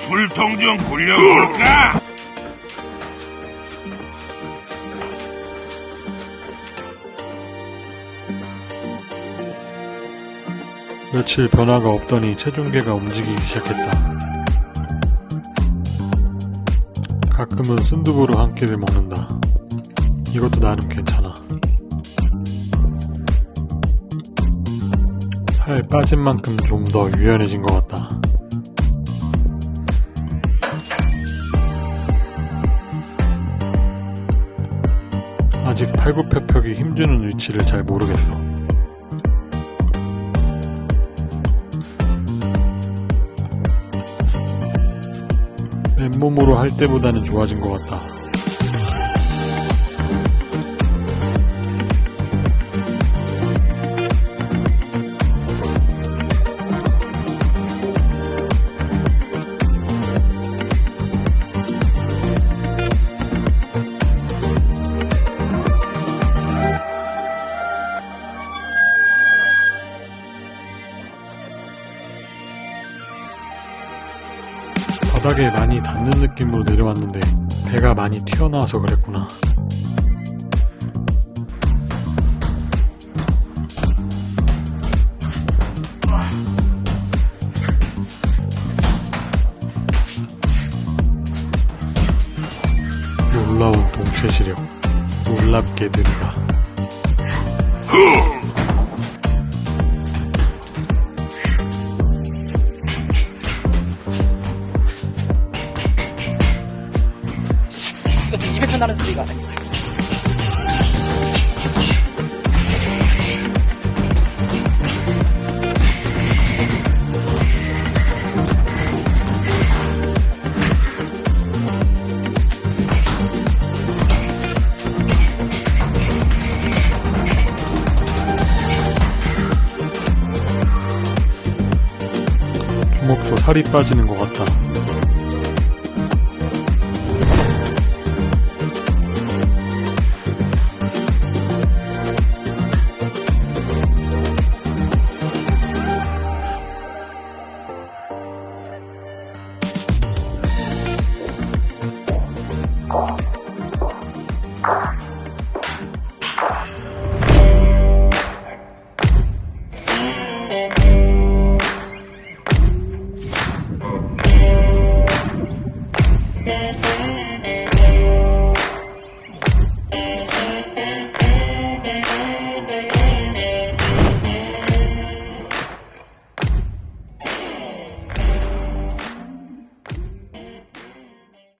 술통 좀 굴려볼까? 며칠 변화가 없더니 체중계가 움직이기 시작했다. 가끔은 순두부로 한 끼를 먹는다. 이것도 나름 괜찮아. 살 빠진 만큼 좀 더 유연해진 것 같다. 아직 팔굽혀펴기 힘주는 위치를 잘 모르겠어. 맨몸으로 할 때보다는 좋아진 것 같다. 바닥에 많이 닿는 느낌으로 내려왔는데 배가 많이 튀어나와서 그랬구나. 놀라운 동체 시력. 놀랍게 느리다. 나는 소리가 살이 빠지는 것 같다. deseo.